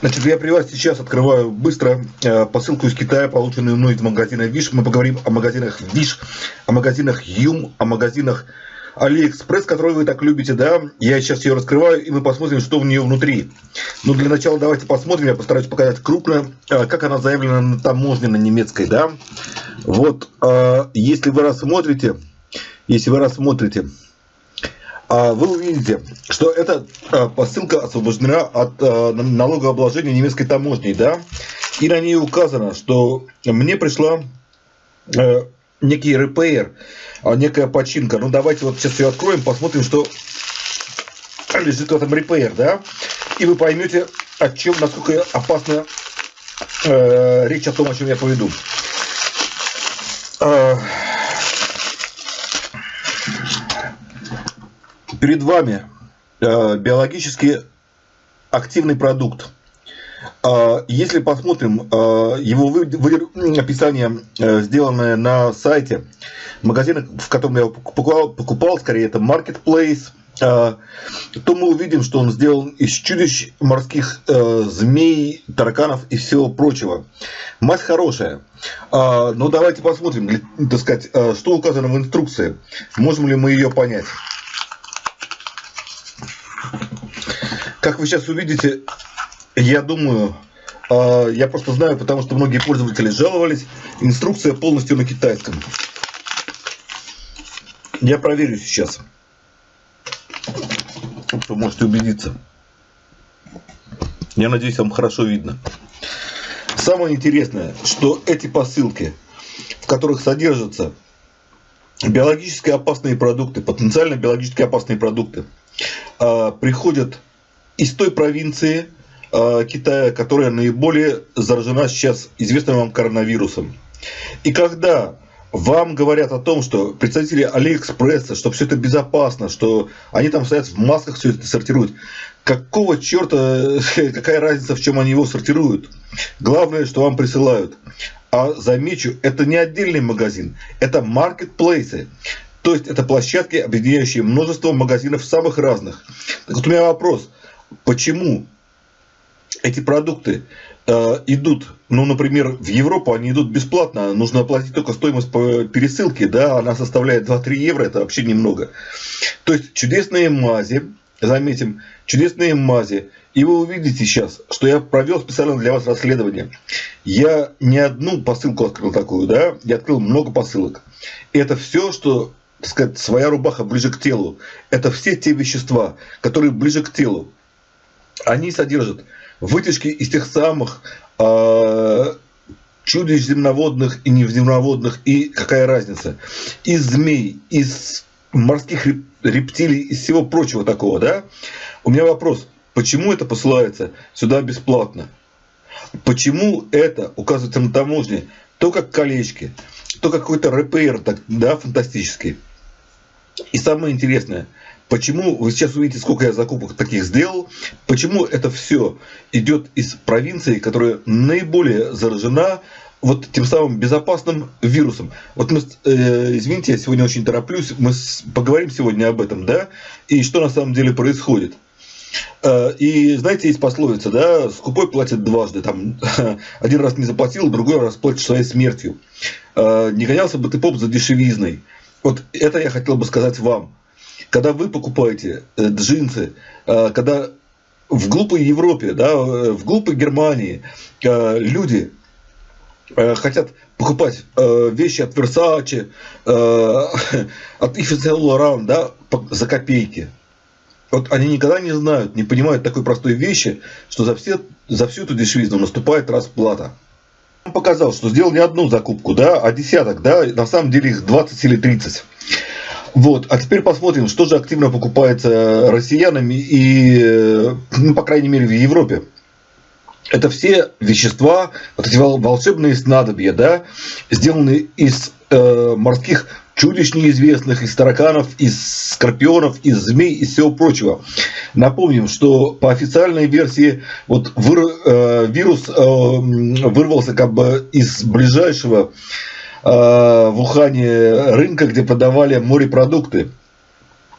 Значит, я при вас сейчас открываю быстро э, посылку из Китая, полученную мной из магазина Wish. Мы поговорим о магазинах Wish, о магазинах Joom, о магазинах Алиэкспресс, который вы так любите, да. Я сейчас ее раскрываю, и мы посмотрим, что в нее внутри. Но для начала давайте посмотрим, я постараюсь показать крупно, э, как она заявлена на таможне на немецкой, да. Вот, э, если вы рассмотрите, если вы рассмотрите, вы увидите, что эта а, посылка освобождена от а, налогообложения немецкой таможней, да, и на ней указано, что мне пришла э, некий репейр, некая починка. Ну, давайте вот сейчас ее откроем, посмотрим, что лежит в этом репейр, да, и вы поймете, о чем, насколько опасна э, речь о том, о чем я поведу. Перед вами э, биологически активный продукт. Э, если посмотрим э, его описание, сделанное на сайте магазина, в котором я покупал, покупал скорее это Marketplace, то мы увидим, что он сделан из чудищ морских змей, тараканов и всего прочего. Мать хорошая. Но давайте посмотрим, так сказать, что указано в инструкции. Можем ли мы ее понять. Как вы сейчас увидите, я думаю, а, я просто знаю, потому что многие пользователи жаловались, инструкция полностью на китайском. Я проверю сейчас. Вы можете убедиться. Я надеюсь, вам хорошо видно. Самое интересное, что эти посылки, в которых содержатся биологически опасные продукты, потенциально биологически опасные продукты, а, приходят из той провинции э, Китая, которая наиболее заражена сейчас известным вам коронавирусом. И когда вам говорят о том, что представители Алиэкспресса, что все это безопасно, что они там стоят в масках, все это сортируют. Какого черта, какая разница, в чем они его сортируют? Главное, что вам присылают. А замечу, это не отдельный магазин, это маркетплейсы. То есть это площадки, объединяющие множество магазинов самых разных. Так вот у меня вопрос почему эти продукты э, идут, ну, например, в Европу они идут бесплатно, нужно оплатить только стоимость по пересылке, да, она составляет 2-3 евро, это вообще немного. То есть чудесные мази, заметим, чудесные мази, и вы увидите сейчас, что я провел специально для вас расследование. Я не одну посылку открыл такую, да, я открыл много посылок. Это все, что, так сказать, своя рубаха ближе к телу. Это все те вещества, которые ближе к телу они содержат вытяжки из тех самых э, чудищ земноводных и невземноводных, и какая разница, из змей, из морских рептилий, из всего прочего такого, да? У меня вопрос, почему это посылается сюда бесплатно? Почему это указывается на таможне то как колечки, то какой-то РПР, так, да, фантастический. И самое интересное – Почему, вы сейчас увидите, сколько я закупок таких сделал, почему это все идет из провинции, которая наиболее заражена вот тем самым безопасным вирусом. Вот мы, э, извините, я сегодня очень тороплюсь, мы с, поговорим сегодня об этом, да, и что на самом деле происходит. Э, и знаете, есть пословица, да, скупой платит дважды, там, один раз не заплатил, другой раз платит своей смертью. Э, не гонялся бы ты поп за дешевизной. Вот это я хотел бы сказать вам. Когда вы покупаете э, джинсы, э, когда в глупой Европе, да, э, в глупой Германии люди хотят покупать вещи от Versace, от Yves Saint Laurent, да, за копейки. Вот они никогда не знают, не понимают такой простой вещи, что за, все, за всю эту дешевизну наступает расплата. Он показал, что сделал не одну закупку, да, а десяток, да, на самом деле их 20 или 30. Вот, а теперь посмотрим, что же активно покупается россиянами и, ну, по крайней мере, в Европе. Это все вещества, вот эти волшебные снадобья, да, сделанные из э, морских чудищ неизвестных, из тараканов, из скорпионов, из змей и всего прочего. Напомним, что по официальной версии вот выр, э, вирус э, вырвался как бы из ближайшего Э, в Ухане рынка, где продавали морепродукты.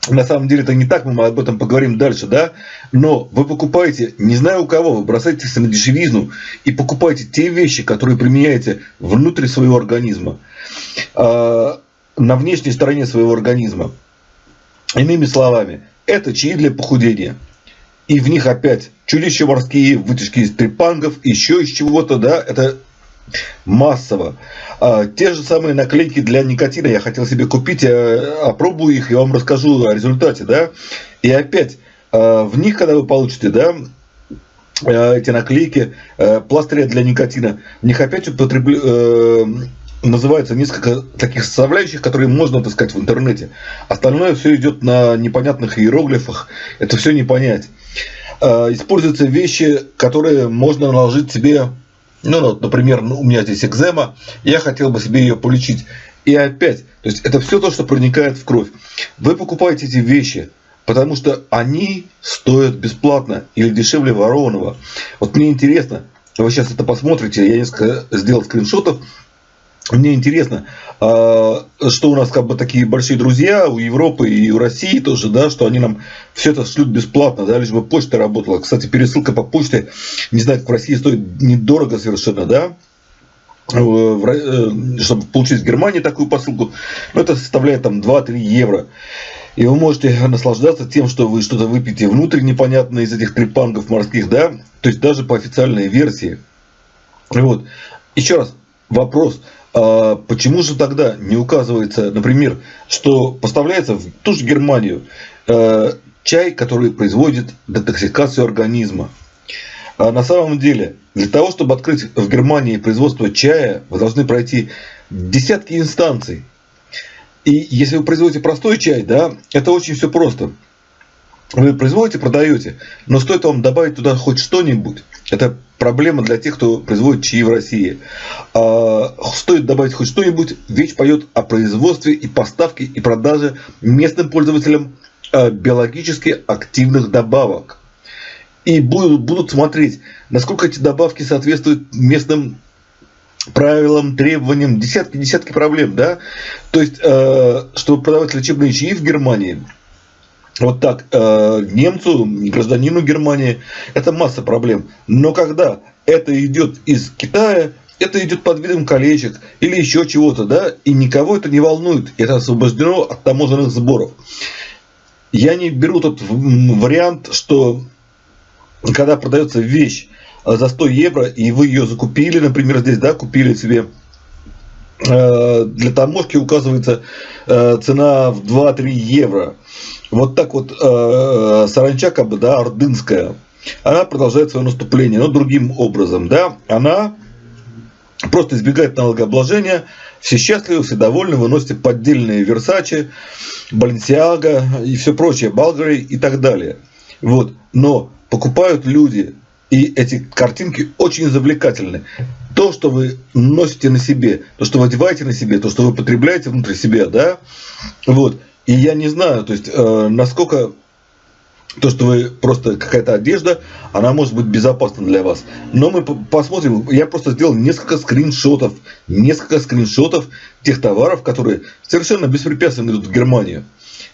на самом деле это не так, мы об этом поговорим дальше, да, но вы покупаете, не знаю у кого, вы бросаетесь на дешевизну и покупаете те вещи, которые применяете внутри своего организма, э, на внешней стороне своего организма. Иными словами, это чаи для похудения. И в них опять чудища морские, вытяжки из трепангов, еще из чего-то, да, это массово. А, те же самые наклейки для никотина я хотел себе купить, я опробую их и вам расскажу о результате, да. И опять, а, в них, когда вы получите, да, а, эти наклейки, пластыря для никотина, в них опять употребля... Э, называется несколько таких составляющих, которые можно отыскать в интернете. Остальное все идет на непонятных иероглифах, это все не понять. Используются вещи, которые можно наложить себе ну, вот, например, ну, у меня здесь экзема, я хотел бы себе ее полечить. И опять, то есть это все то, что проникает в кровь. Вы покупаете эти вещи, потому что они стоят бесплатно или дешевле ворованного. Вот мне интересно, вы сейчас это посмотрите, я несколько сделал скриншотов, мне интересно, а, что у нас как бы такие большие друзья у Европы и у России тоже, да, что они нам все это шлют бесплатно, да, лишь бы почта работала. Кстати, пересылка по почте, не знаю, как в России стоит недорого совершенно, да, э, чтобы получить в Германии такую посылку, это составляет там 2-3 евро. И вы можете наслаждаться тем, что вы что-то выпьете внутрь непонятно из этих трепангов морских, да, то есть даже по официальной версии. Вот. Еще раз, вопрос – а почему же тогда не указывается, например, что поставляется в ту же Германию э, чай, который производит детоксикацию организма? А на самом деле, для того, чтобы открыть в Германии производство чая, вы должны пройти десятки инстанций. И если вы производите простой чай, да, это очень все просто. Вы производите, продаете, но стоит вам добавить туда хоть что-нибудь, это проблема для тех, кто производит чаи в России. А, стоит добавить хоть что-нибудь, вещь поет о производстве и поставке и продаже местным пользователям а, биологически активных добавок. И будут, будут смотреть, насколько эти добавки соответствуют местным правилам, требованиям, десятки-десятки проблем, да. То есть, а, чтобы продавать лечебные чаи в Германии – вот так э, немцу, гражданину Германии, это масса проблем. Но когда это идет из Китая, это идет под видом колечек или еще чего-то, да, и никого это не волнует, это освобождено от таможенных сборов. Я не беру тот вариант, что когда продается вещь за 100 евро, и вы ее закупили, например, здесь, да, купили себе для таможки указывается э, цена в 2-3 евро вот так вот э, саранча, как бы, да, ордынская, она продолжает свое наступление, но другим образом, да, она просто избегает налогообложения, все счастливы, все довольны, выносите поддельные Версачи, Баленсиага и все прочее, Болгари и так далее. Вот. Но покупают люди, и эти картинки очень завлекательны. То, что вы носите на себе, то, что вы одеваете на себе, то, что вы потребляете внутри себя, да, вот, и я не знаю, то есть, э, насколько то, что вы просто какая-то одежда, она может быть безопасна для вас. Но мы посмотрим, я просто сделал несколько скриншотов, несколько скриншотов тех товаров, которые совершенно беспрепятственно идут в Германию.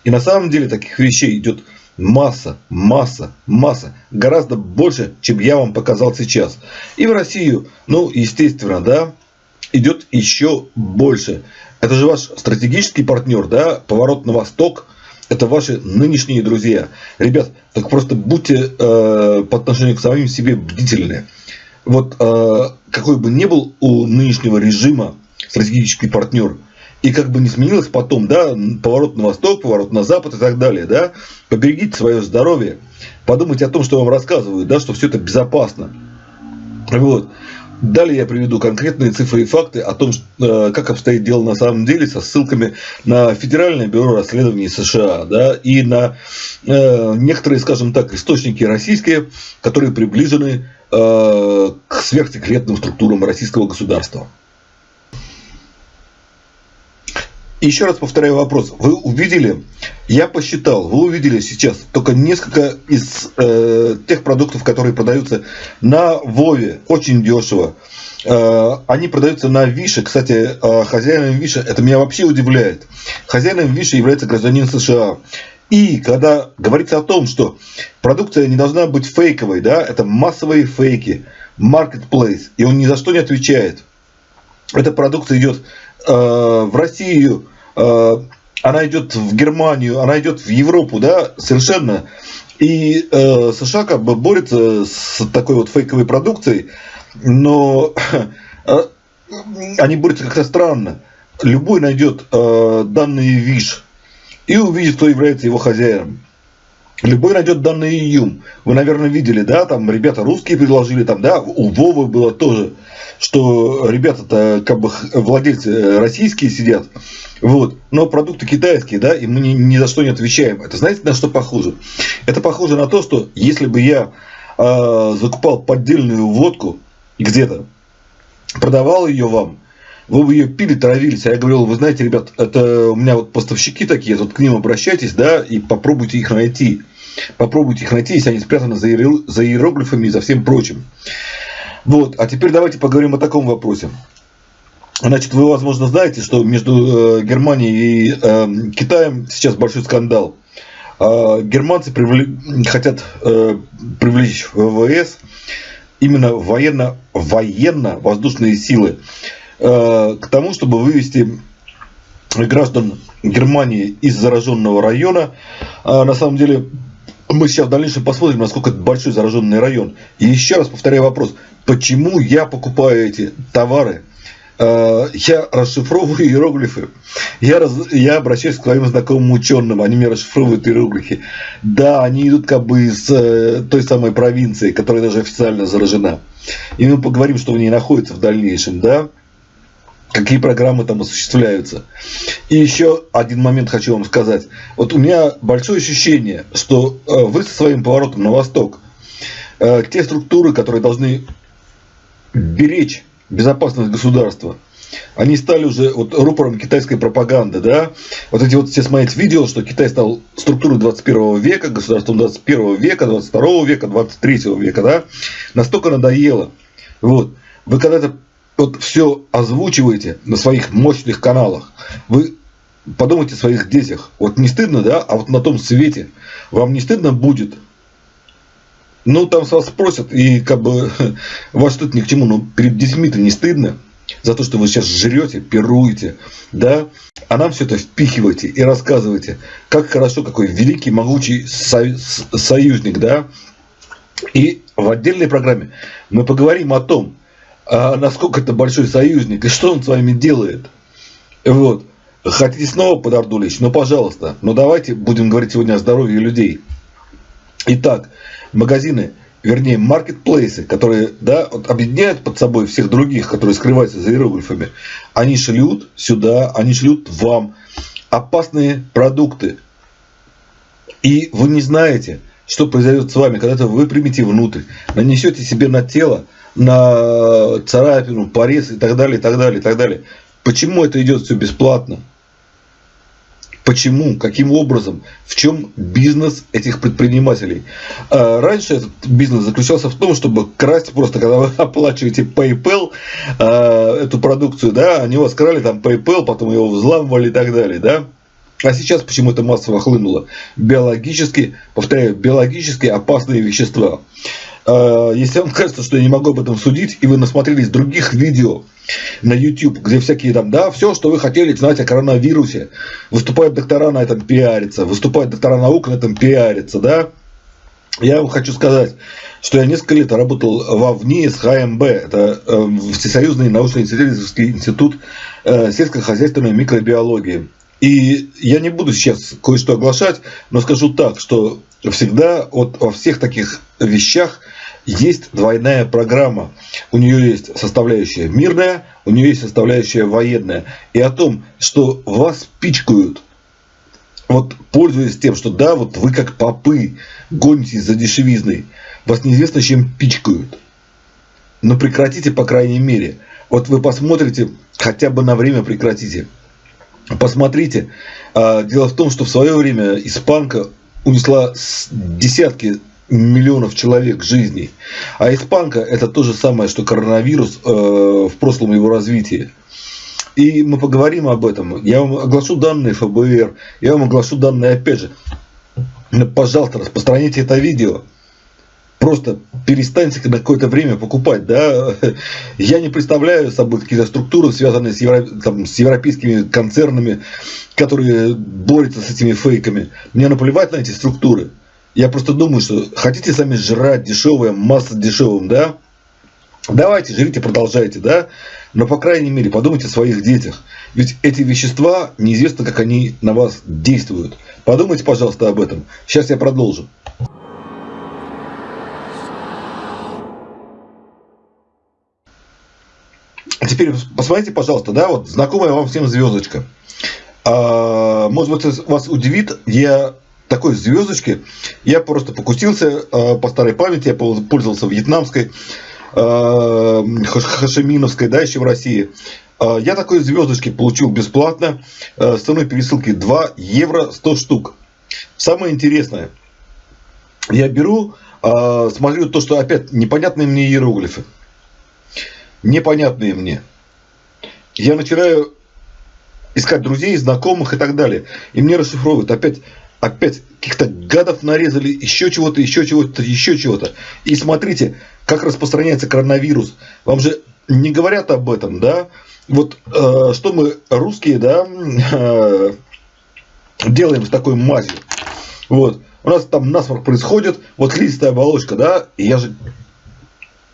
И на самом деле таких вещей идет масса, масса, масса, гораздо больше, чем я вам показал сейчас. И в Россию, ну, естественно, да, идет еще больше. Это же ваш стратегический партнер, да, поворот на восток. Это ваши нынешние друзья. Ребят, так просто будьте э, по отношению к самим себе бдительны. Вот э, какой бы ни был у нынешнего режима стратегический партнер, и как бы не сменилось потом, да, поворот на восток, поворот на запад и так далее, да, поберегите свое здоровье, подумайте о том, что вам рассказывают, да, что все это безопасно. Вот. Далее я приведу конкретные цифры и факты о том, э, как обстоит дело на самом деле, со ссылками на Федеральное бюро расследований США да, и на э, некоторые, скажем так, источники российские, которые приближены э, к сверхсекретным структурам российского государства. Еще раз повторяю вопрос. Вы увидели, я посчитал, вы увидели сейчас только несколько из э, тех продуктов, которые продаются на Вове, очень дешево. Э, они продаются на Више. Кстати, э, хозяином Виша, это меня вообще удивляет. Хозяином Виша является гражданин США. И когда говорится о том, что продукция не должна быть фейковой, да, это массовые фейки, marketplace, и он ни за что не отвечает. Эта продукция идет э, в Россию, она идет в Германию, она идет в Европу, да, совершенно. И э, США как бы борется с такой вот фейковой продукцией, но э, они борются как-то странно. Любой найдет э, данные ВИШ и увидит, кто является его хозяином. Любой найдет данные ИЮМ. Вы, наверное, видели, да, там ребята русские предложили, там, да, у Вовы было тоже, что ребята-то как бы владельцы российские сидят, вот, но продукты китайские, да, и мы ни, ни за что не отвечаем. Это знаете, на что похоже? Это похоже на то, что если бы я э, закупал поддельную водку где-то, продавал ее вам, вы бы ее пили, травились. А я говорил, вы знаете, ребят, это у меня вот поставщики такие, тут к ним обращайтесь, да, и попробуйте их найти. Попробуйте их найти, если они спрятаны за, иероглифами и за всем прочим. Вот, а теперь давайте поговорим о таком вопросе. Значит, вы, возможно, знаете, что между э, Германией и э, Китаем сейчас большой скандал. Э, германцы привлек, хотят э, привлечь ВВС именно военно, военно-воздушные силы к тому, чтобы вывести граждан Германии из зараженного района. А на самом деле, мы сейчас в дальнейшем посмотрим, насколько это большой зараженный район. И еще раз повторяю вопрос, почему я покупаю эти товары? Э, я расшифровываю иероглифы. Я, раз, я обращаюсь к своим знакомым ученым, они мне расшифровывают иероглифы. Да, они идут как бы из э, той самой провинции, которая даже официально заражена. И мы поговорим, что в ней находится в дальнейшем, да какие программы там осуществляются. И еще один момент хочу вам сказать. Вот у меня большое ощущение, что э, вы со своим поворотом на восток, э, те структуры, которые должны беречь безопасность государства, они стали уже вот рупором китайской пропаганды, да, вот эти вот все смотреть видео, что Китай стал структурой 21 века, государством 21 века, 22 века, 23 века, да, настолько надоело. Вот. Вы когда-то вот все озвучиваете на своих мощных каналах, вы подумайте о своих детях. Вот не стыдно, да? А вот на том свете вам не стыдно будет? Ну, там с вас спросят, и как бы вас что-то ни к чему, но перед детьми-то не стыдно за то, что вы сейчас жрете, пируете, да? А нам все это впихиваете и рассказываете, как хорошо, какой великий, могучий союзник, да? И в отдельной программе мы поговорим о том, а насколько это большой союзник и что он с вами делает. Вот. Хотите снова под Орду лечь? Ну, пожалуйста. Но давайте будем говорить сегодня о здоровье людей. Итак, магазины, вернее, маркетплейсы, которые да, вот объединяют под собой всех других, которые скрываются за иероглифами, они шлют сюда, они шлют вам опасные продукты. И вы не знаете, что произойдет с вами, когда вы примете внутрь, нанесете себе на тело на царапину, порез и так далее, и так далее, и так далее. Почему это идет все бесплатно? Почему? Каким образом? В чем бизнес этих предпринимателей? А раньше этот бизнес заключался в том, чтобы красть просто, когда вы оплачиваете PayPal а, эту продукцию, да, они у вас крали там PayPal, потом его взламывали и так далее, да. А сейчас почему это массово хлынуло? Биологически, повторяю, биологически опасные вещества. А, если вам кажется, что я не могу об этом судить, и вы насмотрелись других видео на YouTube, где всякие там, да, все, что вы хотели знать о коронавирусе, выступают доктора на этом пиарятся, выступают доктора наук на этом пиарятся, да, я вам хочу сказать, что я несколько лет работал во ВНИ с ХМБ, это э, Всесоюзный научно-исследовательский институт э, сельскохозяйственной микробиологии. И я не буду сейчас кое-что оглашать, но скажу так, что всегда вот во всех таких вещах есть двойная программа. У нее есть составляющая мирная, у нее есть составляющая военная. И о том, что вас пичкают, вот пользуясь тем, что да, вот вы как попы гонитесь за дешевизной, вас неизвестно чем пичкают. Но прекратите, по крайней мере. Вот вы посмотрите, хотя бы на время прекратите. Посмотрите. А, дело в том, что в свое время испанка унесла десятки миллионов человек жизней. А испанка это то же самое, что коронавирус э, в прошлом его развитии. И мы поговорим об этом. Я вам оглашу данные ФБР, я вам оглашу данные, опять же, Ну, пожалуйста, распространите это видео. Просто перестаньте на какое-то время покупать, да. Я не представляю собой какие-то структуры, связанные с, евро, там, с европейскими концернами, которые борются с этими фейками. Мне наплевать на эти структуры. Я просто думаю, что хотите сами жрать дешевое, масса дешевым, да? Давайте, жрите, продолжайте, да? Но, по крайней мере, подумайте о своих детях. Ведь эти вещества, неизвестно, как они на вас действуют. Подумайте, пожалуйста, об этом. Сейчас я продолжу. А теперь посмотрите, пожалуйста, да, вот знакомая вам всем звездочка. А, может быть, вас удивит, я такой звездочки, я просто покусился а, по старой памяти, я пользовался вьетнамской, а, хашеминовской, да, еще в России. А, я такой звездочки получил бесплатно с ценой пересылки 2 евро 100 штук. Самое интересное, я беру, смотрю то, что опять непонятные мне иероглифы непонятные мне. Я начинаю искать друзей, знакомых и так далее. И мне расшифровывают опять, опять каких-то гадов нарезали, еще чего-то, еще чего-то, еще чего-то. И смотрите, как распространяется коронавирус. Вам же не говорят об этом, да? Вот э, что мы, русские, да, э, делаем с такой мазью. Вот. У нас там насморк происходит, вот клистая оболочка, да, и я же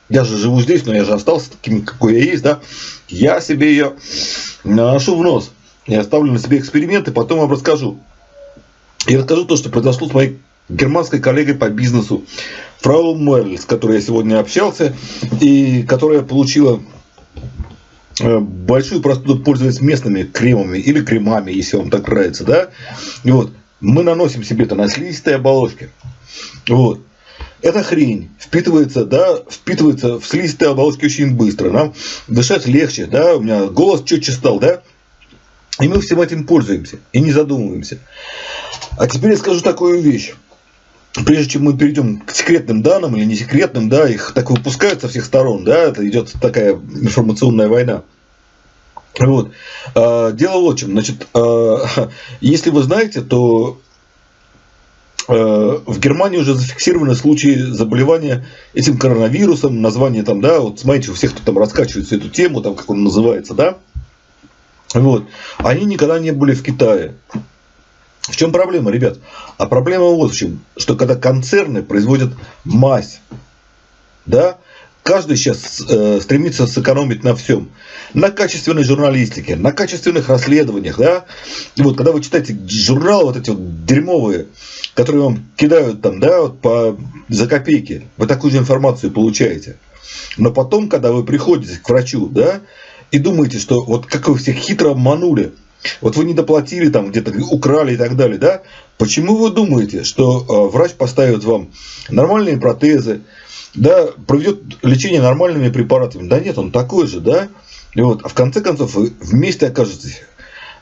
я же живу здесь, но я же остался таким, какой я есть, да, я себе ее наношу в нос. Я оставлю на себе эксперименты, потом вам расскажу. И расскажу то, что произошло с моей германской коллегой по бизнесу, фрау Мерль, с которой я сегодня общался, и которая получила э, большую простуду, пользуясь местными кремами или кремами, если вам так нравится, да. И вот, мы наносим себе это на слизистой оболочке. Вот. Эта хрень впитывается, да, впитывается в слизистые оболочки очень быстро. Нам дышать легче, да, у меня голос четче стал, да. И мы всем этим пользуемся и не задумываемся. А теперь я скажу такую вещь. Прежде чем мы перейдем к секретным данным или не секретным, да, их так выпускают со всех сторон, да, это идет такая информационная война. Вот. А, дело в чем. Значит, а, если вы знаете, то Э, в Германии уже зафиксированы случаи заболевания этим коронавирусом, название там, да, вот смотрите, у всех, кто там раскачивается эту тему, там, как он называется, да, вот, они никогда не были в Китае. В чем проблема, ребят? А проблема вот в чем, что когда концерны производят мазь, да, Каждый сейчас э, стремится сэкономить на всем. На качественной журналистике, на качественных расследованиях. Да? И вот когда вы читаете журналы вот эти вот дерьмовые, которые вам кидают там, да, вот по, за копейки, вы такую же информацию получаете. Но потом, когда вы приходите к врачу, да, и думаете, что вот как вы всех хитро обманули, вот вы не доплатили, там где-то украли и так далее, да? Почему вы думаете, что э, врач поставит вам нормальные протезы, да, проведет лечение нормальными препаратами. Да нет, он такой же, да. И вот, а в конце концов вы вместе окажетесь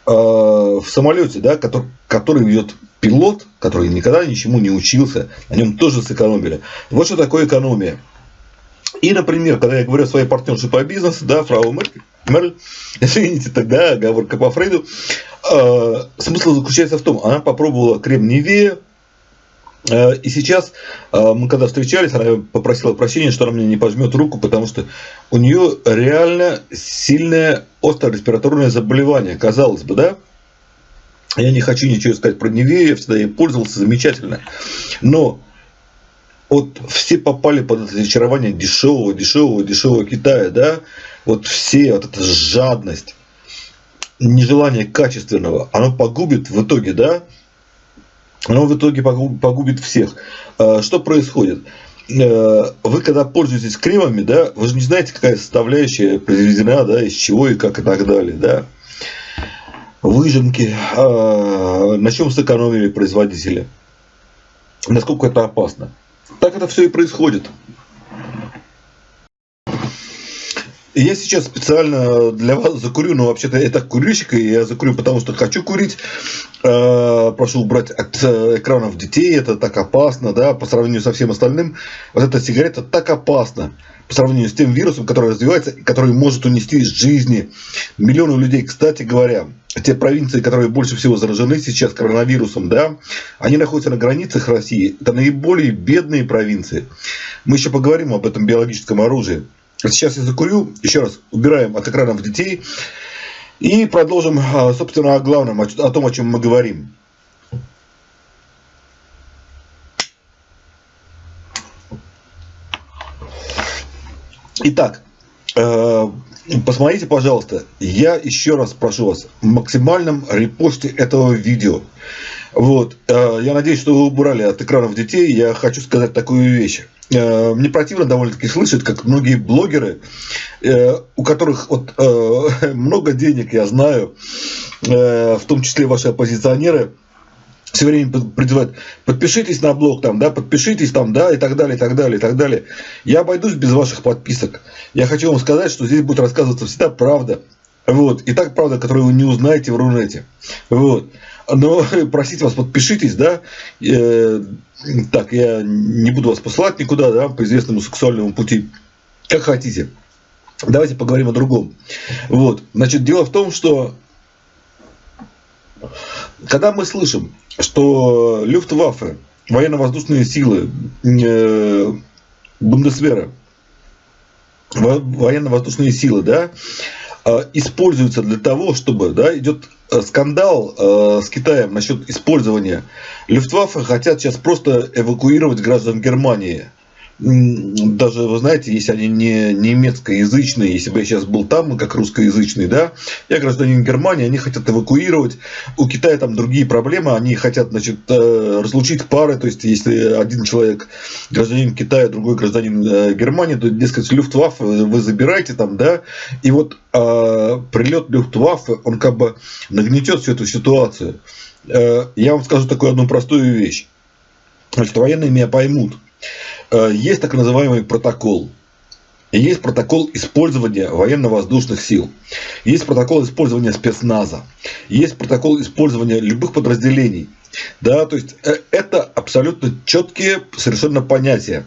э, в самолете, да, который, который ведет пилот, который никогда ничему не учился, на нем тоже сэкономили. Вот что такое экономия. И, например, когда я говорю о своей партнерше по бизнесу, да, фрау Мерль, извините, тогда оговорка по Фрейду, э, смысл заключается в том, она попробовала крем Невея, Э, и сейчас э, мы когда встречались, она попросила прощения, что она мне не пожмет руку, потому что у нее реально сильное острое респираторное заболевание, казалось бы, да? Я не хочу ничего сказать про Невею, я всегда ей пользовался замечательно. Но вот все попали под это очарование дешевого, дешевого, дешевого Китая, да? Вот все, вот эта жадность, нежелание качественного, оно погубит в итоге, да, оно в итоге погубит всех. А, что происходит? Э, вы когда пользуетесь кремами, да, вы же не знаете, какая составляющая произведена, да, из чего и как и так далее, да. Выжимки, а, на чем сэкономили производители, насколько это опасно. Так это все и происходит. Я сейчас специально для вас закурю, но вообще-то я так курильщик, и я закурю, потому что хочу курить. Э, прошу убрать от э, экранов детей, это так опасно, да, по сравнению со всем остальным. Вот эта сигарета так опасна по сравнению с тем вирусом, который развивается, который может унести из жизни миллионы людей. Кстати говоря, те провинции, которые больше всего заражены сейчас коронавирусом, да, они находятся на границах России. Это наиболее бедные провинции. Мы еще поговорим об этом биологическом оружии. Сейчас я закурю, еще раз убираем от экранов детей и продолжим, а, собственно, о главном, о том, о чем мы говорим. Итак, э, посмотрите, пожалуйста, я еще раз прошу вас, в максимальном репосте этого видео. Вот, э, я надеюсь, что вы убрали от экранов детей. Я хочу сказать такую вещь. Э, мне противно довольно-таки слышать, как многие блогеры, э, у которых вот, э, много денег, я знаю, в том числе ваши оппозиционеры, все время призывают, подпишитесь на блог, там, да, подпишитесь там, да, и так далее, и так далее, и так далее. Я обойдусь без ваших подписок. Я хочу вам сказать, что здесь будет рассказываться всегда правда. Вот. И так правда, которую вы не узнаете в Рунете. Вот. Но просить вас, подпишитесь, да. Э, так, я не буду вас посылать никуда, да, по известному сексуальному пути. Как хотите. Давайте поговорим о другом. Вот. Значит, дело в том, что когда мы слышим, что Люфтваффе, военно-воздушные силы, э, Бундесвера, военно-воздушные силы, да, э, используются для того, чтобы, да, идет э, скандал э, с Китаем насчет использования. Люфтваффе, хотят сейчас просто эвакуировать граждан Германии даже, вы знаете, если они не немецкоязычные, если бы я сейчас был там, как русскоязычный, да, я гражданин Германии, они хотят эвакуировать, у Китая там другие проблемы, они хотят, значит, э, разлучить пары, то есть, если один человек гражданин Китая, другой гражданин э, Германии, то, дескать, Люфтваффе вы забираете там, да, и вот э, прилет Люфтваффе, он как бы нагнетет всю эту ситуацию. Э, я вам скажу такую одну простую вещь. Значит, военные меня поймут. Э, есть так называемый протокол. Есть протокол использования военно-воздушных сил. Есть протокол использования спецназа. Есть протокол использования любых подразделений. Да, то есть э, это абсолютно четкие совершенно понятия.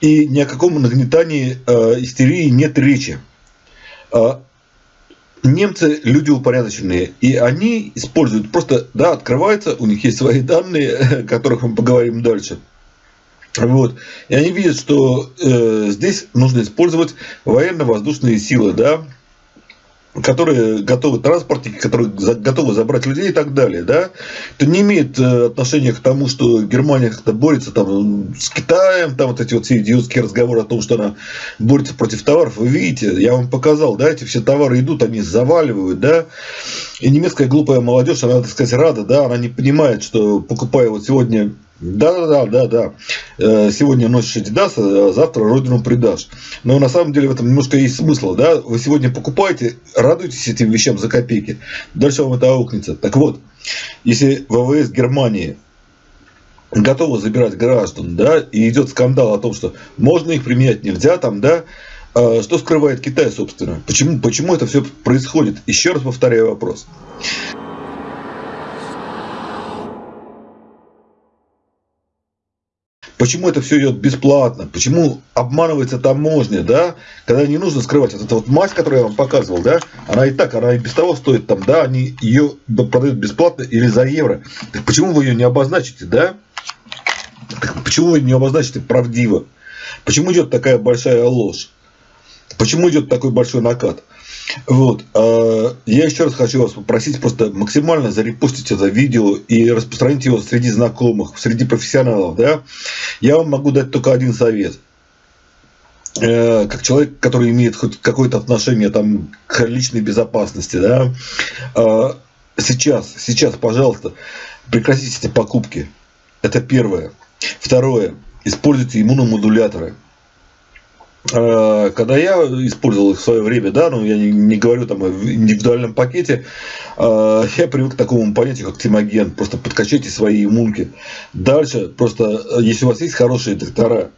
И ни о каком нагнетании э, истерии нет речи. Э, немцы люди упорядоченные, и они используют просто, да, открывается, у них есть свои данные, о которых мы поговорим дальше. Вот. И они видят, что э, здесь нужно использовать военно-воздушные силы, да, которые готовы транспортники, которые готовы забрать людей и так далее, да, это не имеет э, отношения к тому, что Германия как-то борется там с Китаем, там вот эти вот все идиотские разговоры о том, что она борется против товаров. Вы видите, я вам показал, да, эти все товары идут, они заваливают, да, и немецкая глупая молодежь, она, так сказать, рада, да, она не понимает, что покупая вот сегодня да, да, да, да, да. Э, сегодня носишь Adidas, а завтра родину предашь. Но на самом деле в этом немножко есть смысл, да. Вы сегодня покупаете, радуйтесь этим вещам за копейки. Дальше вам это аукнется. Так вот, если ВВС Германии готовы забирать граждан, да, и идет скандал о том, что можно их применять, нельзя там, да, а что скрывает Китай, собственно? Почему, почему это все происходит? Еще раз повторяю вопрос. Почему это все идет бесплатно? Почему обманывается таможня, да? Когда не нужно скрывать. Вот эта вот мазь, которую я вам показывал, да? Она и так, она и без того стоит там, да? Они ее продают бесплатно или за евро. Так почему вы ее не обозначите, да? Так почему вы не обозначите правдиво? Почему идет такая большая ложь? Почему идет такой большой накат? Вот. А, я еще раз хочу вас попросить просто максимально зарепостить это видео и распространить его среди знакомых, среди профессионалов. Да? Я вам могу дать только один совет. Э, как человек, который имеет хоть какое-то отношение там, к личной безопасности, да, а, сейчас, сейчас, пожалуйста, прекратите эти покупки. Это первое. Второе. Используйте иммуномодуляторы. Э, когда я использовал их в свое время, да, ну я не, не говорю там в индивидуальном пакете, э, я привык к такому понятию, как тимоген. Просто подкачайте свои иммунки. Дальше, просто э, если у вас есть хорошие доктора,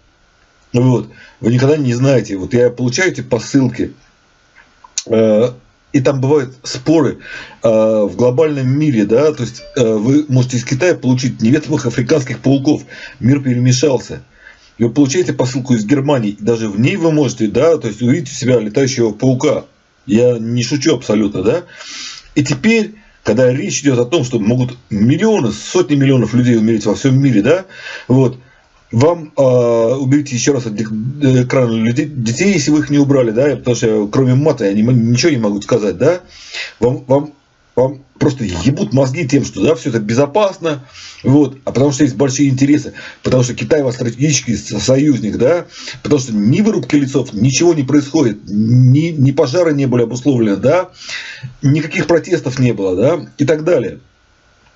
вот, вы никогда не знаете, вот я получаю эти посылки, и там бывают споры в глобальном мире, да, то есть вы можете из Китая получить неведомых африканских пауков, мир перемешался. Вы получаете посылку из Германии, и даже в ней вы можете, да, то есть увидеть у себя летающего паука. Я не шучу абсолютно, да. И теперь, когда речь идет о том, что могут миллионы, сотни миллионов людей умереть во всем мире, да, вот, вам э, уберите еще раз от экрана людей, детей, если вы их не убрали, да, потому что кроме мата я не, ничего не могу сказать, да, вам, вам, вам просто ебут мозги тем, что да, все это безопасно, вот, а потому что есть большие интересы, потому что Китай вас стратегический союзник, да, потому что ни вырубки лицов, ничего не происходит, ни, ни пожары не были обусловлены, да, никаких протестов не было, да, и так далее.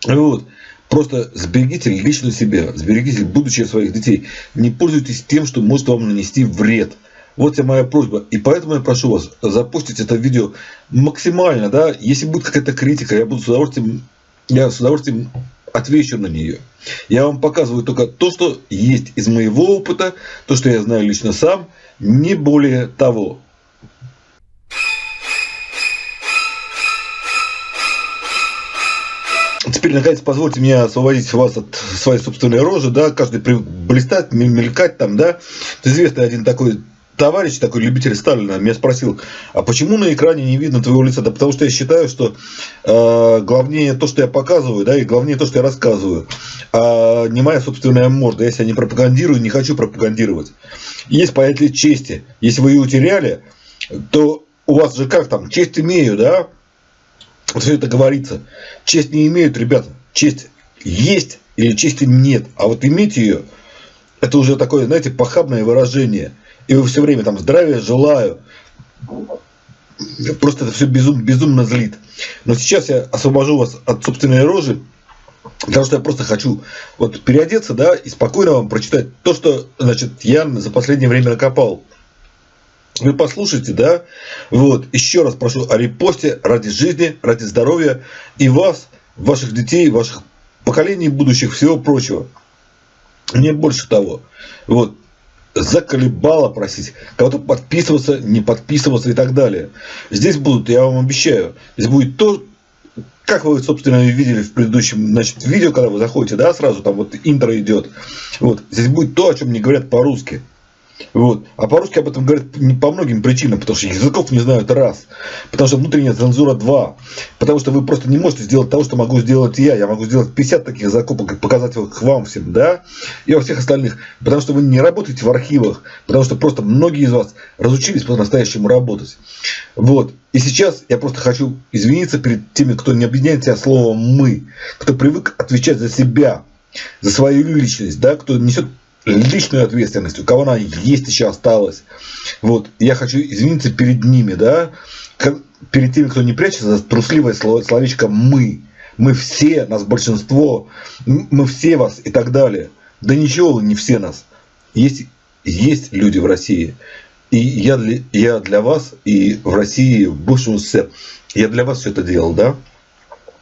Вот. Просто сберегите лично себя, сберегите будущее своих детей. Не пользуйтесь тем, что может вам нанести вред. Вот вся моя просьба. И поэтому я прошу вас запустить это видео максимально. Да? Если будет какая-то критика, я буду с удовольствием, я с удовольствием отвечу на нее. Я вам показываю только то, что есть из моего опыта, то, что я знаю лично сам, не более того. теперь, наконец, позвольте мне освободить вас от своей собственной рожи, да, каждый привык блистать, мелькать там, да. Известный один такой товарищ, такой любитель Сталина, меня спросил, а почему на экране не видно твоего лица? Да потому что я считаю, что э, главнее то, что я показываю, да, и главнее то, что я рассказываю, а не моя собственная морда. Я себя не пропагандирую, не хочу пропагандировать. Есть понятие чести. Если вы ее утеряли, то у вас же как там, честь имею, да, все это говорится. Честь не имеют, ребята. Честь есть или чести нет. А вот иметь ее, это уже такое, знаете, похабное выражение. И вы все время там здравия желаю. Просто это все безум, безумно злит. Но сейчас я освобожу вас от собственной рожи, потому что я просто хочу вот переодеться, да, и спокойно вам прочитать то, что, значит, я за последнее время накопал. Вы послушайте, да? Вот, еще раз прошу о репосте ради жизни, ради здоровья и вас, ваших детей, ваших поколений будущих, всего прочего. Не больше того. Вот, заколебало просить, кого-то подписываться, не подписываться и так далее. Здесь будут, я вам обещаю, здесь будет то, как вы, собственно, видели в предыдущем значит, видео, когда вы заходите, да, сразу там вот интро идет. Вот, здесь будет то, о чем не говорят по-русски. Вот. А по-русски об этом говорят по многим причинам, потому что языков не знают раз, потому что внутренняя цензура два, потому что вы просто не можете сделать того, что могу закупок я. Я могу сделать 50 таких закупок и показать их вам всем, да, и во всех остальных, потому что вы не работаете в архивах, потому что просто многие из вас разучились по-настоящему работать. Вот. И сейчас я просто хочу извиниться перед теми, кто не объединяет себя словом «мы», кто привык отвечать за себя, за свою личность, да, кто несет личную ответственность, у кого она есть еще осталась. Вот, я хочу извиниться перед ними, да, перед теми, кто не прячется трусливое словечко «мы». Мы все, нас большинство, мы все вас и так далее. Да ничего, не все нас. Есть, есть люди в России. И я для, я для вас и в России, в бывшем СССР, я для вас все это делал, да?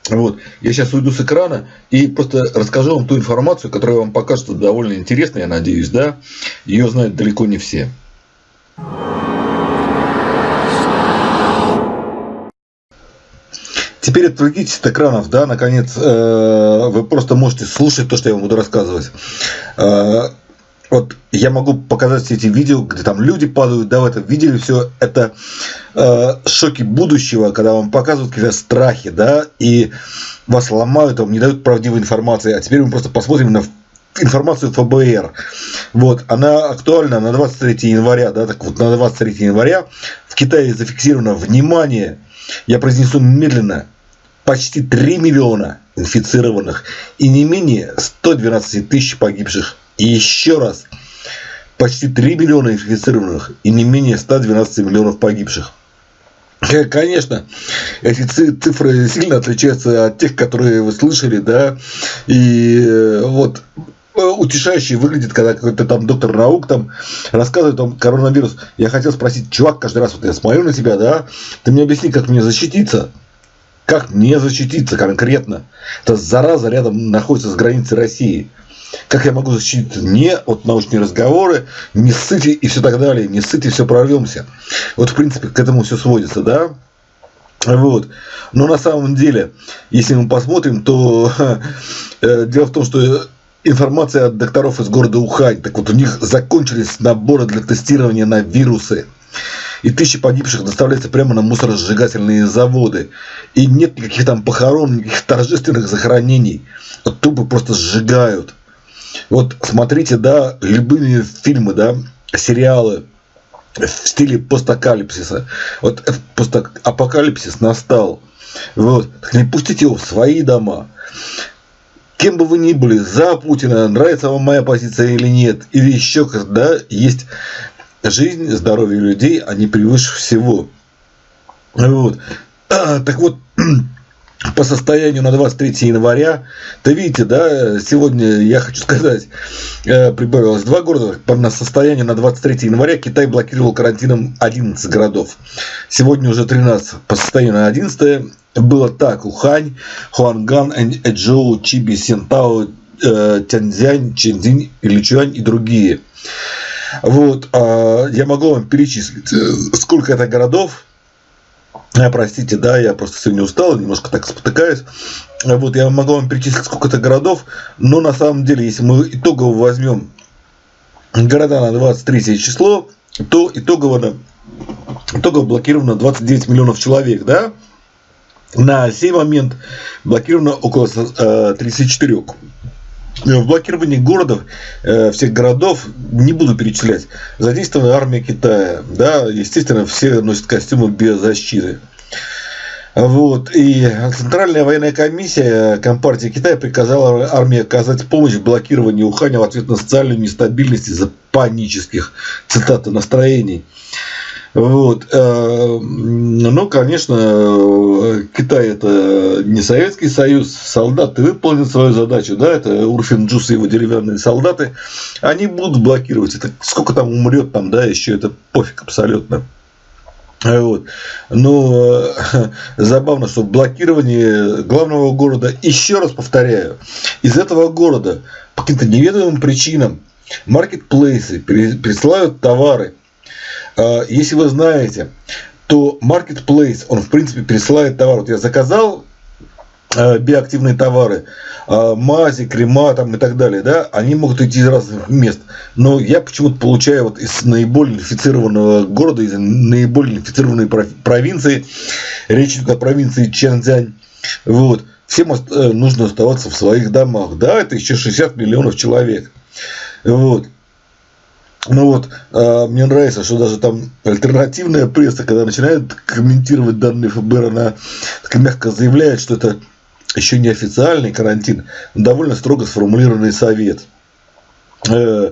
Вот. Я сейчас уйду с экрана и просто расскажу вам ту информацию, которая вам покажется довольно интересной, я надеюсь, да? Ее знают далеко не все. Теперь отвлекитесь от экранов, да, наконец, э, вы просто можете слушать то, что я вам буду рассказывать. Э, вот я могу показать все эти видео, где там люди падают, да, в этом видели все это э, шоки будущего, когда вам показывают какие-то страхи, да, и вас ломают, вам не дают правдивой информации. А теперь мы просто посмотрим на информацию ФБР. Вот, она актуальна на 23 января, да, так вот на 23 января в Китае зафиксировано, внимание, я произнесу медленно, почти 3 миллиона инфицированных и не менее 112 тысяч погибших и еще раз, почти 3 миллиона инфицированных и не менее 112 миллионов погибших. Конечно, эти цифры сильно отличаются от тех, которые вы слышали, да, и э, вот э, утешающий выглядит, когда какой-то там доктор наук там рассказывает о коронавирус. Я хотел спросить, чувак, каждый раз вот я смотрю на тебя, да, ты мне объясни, как мне защититься, Как мне защититься конкретно? Это зараза рядом находится с границей России. Как я могу защититься не от научные разговоры, не ссыте и все так далее, не ссыте, все прорвемся. Вот, в принципе, к этому все сводится, да? Вот. Но на самом деле, если мы посмотрим, то э, дело в том, что информация от докторов из города Ухань, так вот у них закончились наборы для тестирования на вирусы. И тысячи погибших доставляются прямо на мусоросжигательные заводы. И нет никаких там похорон, никаких торжественных захоронений. Тупо просто сжигают. Вот смотрите, да, любые фильмы, да, сериалы в стиле постапокалипсиса. Вот постапокалипсис настал. Вот. Не пустите его в свои дома. Кем бы вы ни были, за Путина, нравится вам моя позиция или нет, или еще когда есть жизнь, здоровье людей, они превыше всего. Вот. А, так вот, по состоянию на 23 января, то видите, да, сегодня, я хочу сказать, э, прибавилось два города, на состояние на 23 января Китай блокировал карантином 11 городов. Сегодня уже 13, по состоянию на 11 было так, Ухань, Хуанган, Эджоу, Чиби, Сентао, э, Тяньцзянь, Чэньцзинь, Личуань и другие. Вот, а, я могу вам перечислить, э, сколько это городов, простите, да, я просто сегодня устал, немножко так спотыкаюсь. Вот, я могу вам перечислить сколько-то городов, но на самом деле, если мы итогово возьмем города на 23 число, то итогово, итогово блокировано 29 миллионов человек, да? На сей момент блокировано около 34. Э, в блокировании городов, э, всех городов, не буду перечислять, задействована армия Китая. Да, естественно, все носят костюмы без защиты. Вот. И Центральная военная комиссия Компартии Китая приказала армии оказать помощь в блокировании Уханя в ответ на социальную нестабильность из-за панических, цитаты, настроений. Вот. Э, ну, конечно, Китай это не Советский Союз, солдаты выполнят свою задачу, да, это Урфин Джус и его деревянные солдаты, они будут блокировать, это сколько там умрет там, да, еще это пофиг абсолютно. Вот. Но э, забавно, что блокирование главного города, еще раз повторяю, из этого города по каким-то неведомым причинам маркетплейсы присылают товары если вы знаете, то Marketplace, он в принципе присылает товар. Вот я заказал а, биоактивные товары, а, мази, крема там и так далее, да, они могут идти из разных мест. Но я почему-то получаю вот из наиболее инфицированного города, из наиболее инфицированной провинции, речь идет о провинции Чэнцзянь, вот, всем э, нужно оставаться в своих домах, да, это еще 60 миллионов человек, вот. Ну вот, э, мне нравится, что даже там альтернативная пресса, когда начинает комментировать данные ФБР, она мягко заявляет, что это еще не официальный карантин, но довольно строго сформулированный совет. Э,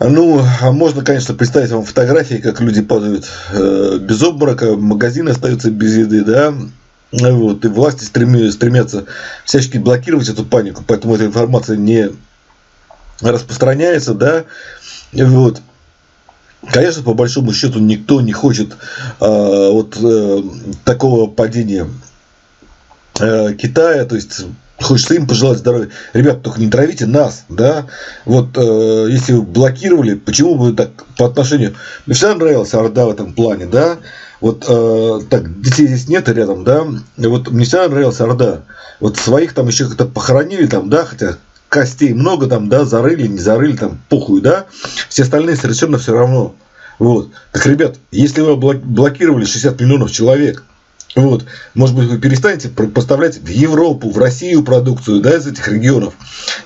ну, а можно, конечно, представить вам фотографии, как люди падают э, без обморока, магазины остаются без еды, да, вот, и власти стремятся всячески блокировать эту панику, поэтому эта информация не распространяется, да, вот. Конечно, по большому счету никто не хочет э, вот э, такого падения э, Китая, то есть хочется им пожелать здоровья. Ребят, только не травите нас, да. Вот э, если вы блокировали, почему вы так по отношению... Мне всегда нравилась Орда в этом плане, да. Вот э, так, детей здесь нет рядом, да. Вот мне всегда нравилась Орда. Вот своих там еще как-то похоронили там, да, хотя костей много там, да, зарыли, не зарыли, там, похуй, да, все остальные совершенно все равно. Вот. Так, ребят, если вы блокировали 60 миллионов человек, вот, может быть, вы перестанете поставлять в Европу, в Россию продукцию, да, из этих регионов.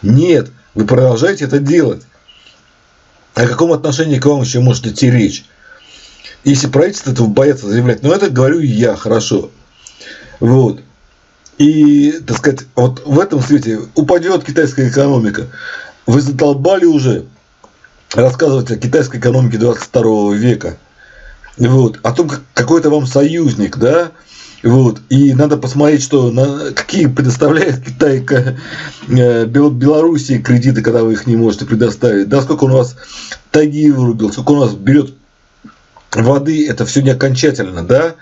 Нет, вы продолжаете это делать. О каком отношении к вам еще может идти речь? Если правительство этого боятся заявлять, но это говорю я, хорошо. Вот. И, так сказать, вот в этом свете упадет китайская экономика. Вы задолбали уже рассказывать о китайской экономике 22 века. Вот, о том, какой это вам союзник, да, вот, и надо посмотреть, что на, какие предоставляет Китай э, Белоруссии кредиты, когда вы их не можете предоставить, да, сколько он у вас таги вырубил, сколько он у вас берет воды, это все не окончательно, да,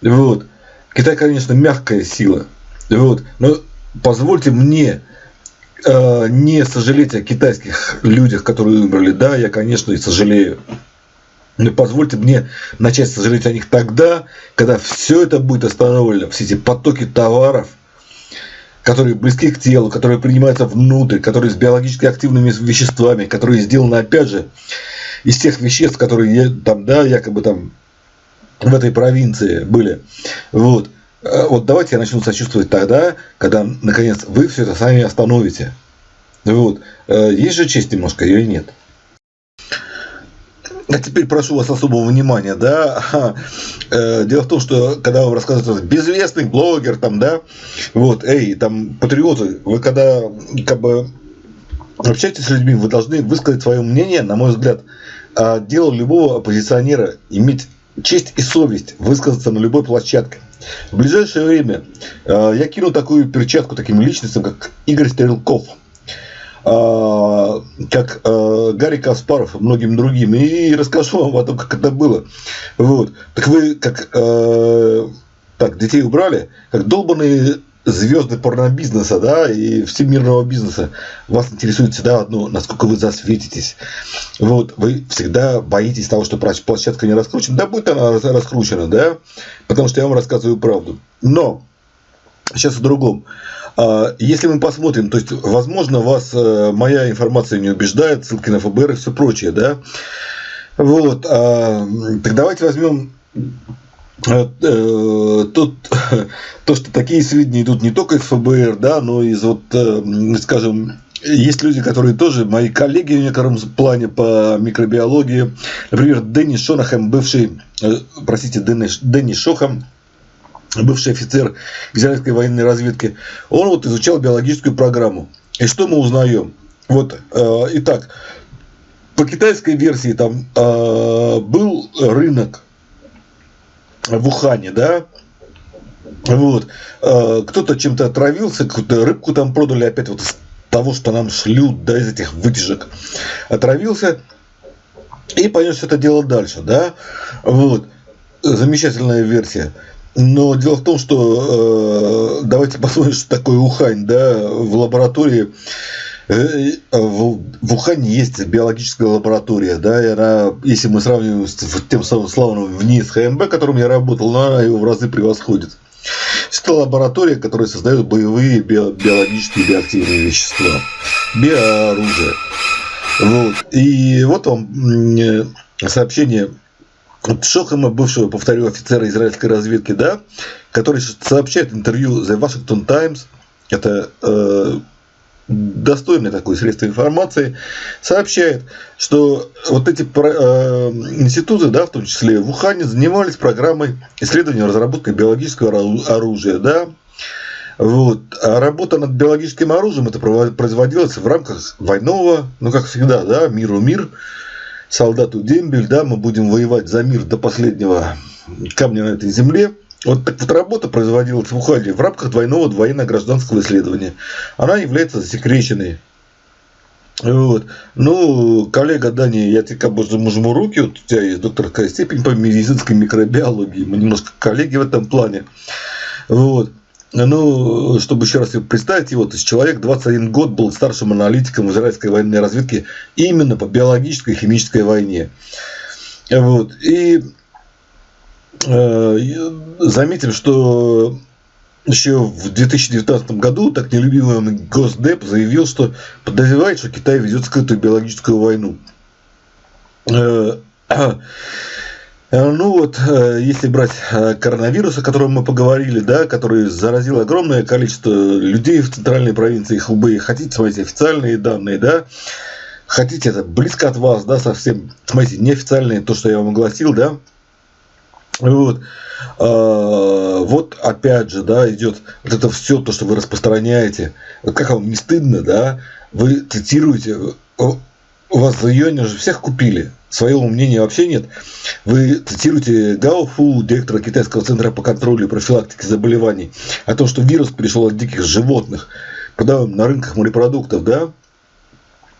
вот, Китай, конечно, мягкая сила. Вот. Но позвольте мне э, не сожалеть о китайских людях, которые умерли. Да, я, конечно, и сожалею. Но позвольте мне начать сожалеть о них тогда, когда все это будет остановлено, все эти потоки товаров, которые близки к телу, которые принимаются внутрь, которые с биологически активными веществами, которые сделаны, опять же, из тех веществ, которые там, да, якобы там в этой провинции были. Вот. Э, вот давайте я начну сочувствовать тогда, когда, наконец, вы все это сами остановите. Вот. Э, есть же честь немножко или нет? А теперь прошу вас особого внимания, да. Э, дело в том, что когда вам рассказывают безвестный блогер, там, да, вот, эй, там, патриоты, вы когда как бы общаетесь с людьми, вы должны высказать свое мнение, на мой взгляд, а дело любого оппозиционера иметь честь и совесть высказаться на любой площадке. В ближайшее время э, я кину такую перчатку таким личностям, как Игорь Стрелков, э, как э, Гарри Каспаров и многим другим, и расскажу вам о том, как это было. Вот. Так вы, как так, детей убрали, как долбанные звезды порнобизнеса, да, и всемирного бизнеса, вас интересует всегда одно, насколько вы засветитесь. Вот, вы всегда боитесь того, что площадка не раскручена. Да, будет она раскручена, да, потому что я вам рассказываю правду. Но, сейчас о другом. А, если мы посмотрим, то есть, возможно, вас э, моя информация не убеждает, ссылки на ФБР и все прочее, да. Вот, а, так давайте возьмем тут то, что такие сведения идут не только из ФБР, да, но из вот, э, скажем, есть люди, которые тоже мои коллеги в некотором плане по микробиологии. Например, Дэнни Шонахем, бывший, простите, Дэнни Шохам, бывший офицер израильской военной разведки, он вот изучал биологическую программу. И что мы узнаем? Вот, э, итак, по китайской версии там э, был рынок в Ухане, да, вот, э, кто-то чем-то отравился, какую-то рыбку там продали, опять вот из того, что нам шлют, да, из этих вытяжек, отравился, и понес это дело дальше, да, вот, замечательная версия. Но дело в том, что э, давайте посмотрим, что такое Ухань, да, в лаборатории Э, в Ухане есть биологическая лаборатория, да, и она, если мы сравниваем с тем самым славным ВНИС ХМБ, которым я работал, но она его в разы превосходит. Это лаборатория, которая создает боевые биологические биоактивные вещества, биооружие. Вот. И вот вам сообщение от Шохама, бывшего, повторю, офицера израильской разведки, да, который сообщает интервью The Washington Times, это э, достойное такое средство информации, сообщает, что вот эти э, институты, да, в том числе в Ухане, занимались программой исследования и разработки биологического оружия. Да? Вот. А работа над биологическим оружием это производилась в рамках двойного, ну как всегда, да, миру мир, солдату дембель, да, мы будем воевать за мир до последнего камня на этой земле. Вот вот работа производилась в Ухане в рамках двойного военно-гражданского исследования. Она является засекреченной. Вот. Ну, коллега Дани, я тебе как бы жму руки, вот у тебя есть докторская степень по медицинской микробиологии, мы немножко коллеги в этом плане. Вот. Ну, чтобы еще раз представить его, то есть человек 21 год был старшим аналитиком израильской военной разведке именно по биологической и химической войне. Вот. И заметим, что еще в 2019 году так нелюбимый Госдеп заявил, что подозревает, что Китай ведет скрытую биологическую войну. Э, ну вот, э, если брать коронавирус, о котором мы поговорили, да, который заразил огромное количество людей в центральной провинции Хубэй, хотите смотрите официальные данные, да, хотите это близко от вас, да, совсем, смотрите, неофициальные, то, что я вам огласил, да, вот. А, вот опять же, да, идет вот это все то, что вы распространяете. Как вам не стыдно, да? Вы цитируете, у вас июнь уже всех купили. Своего мнения вообще нет. Вы цитируете Гао Фу, директора Китайского центра по контролю и профилактике заболеваний, о том, что вирус пришел от диких животных, продаем на рынках морепродуктов, да?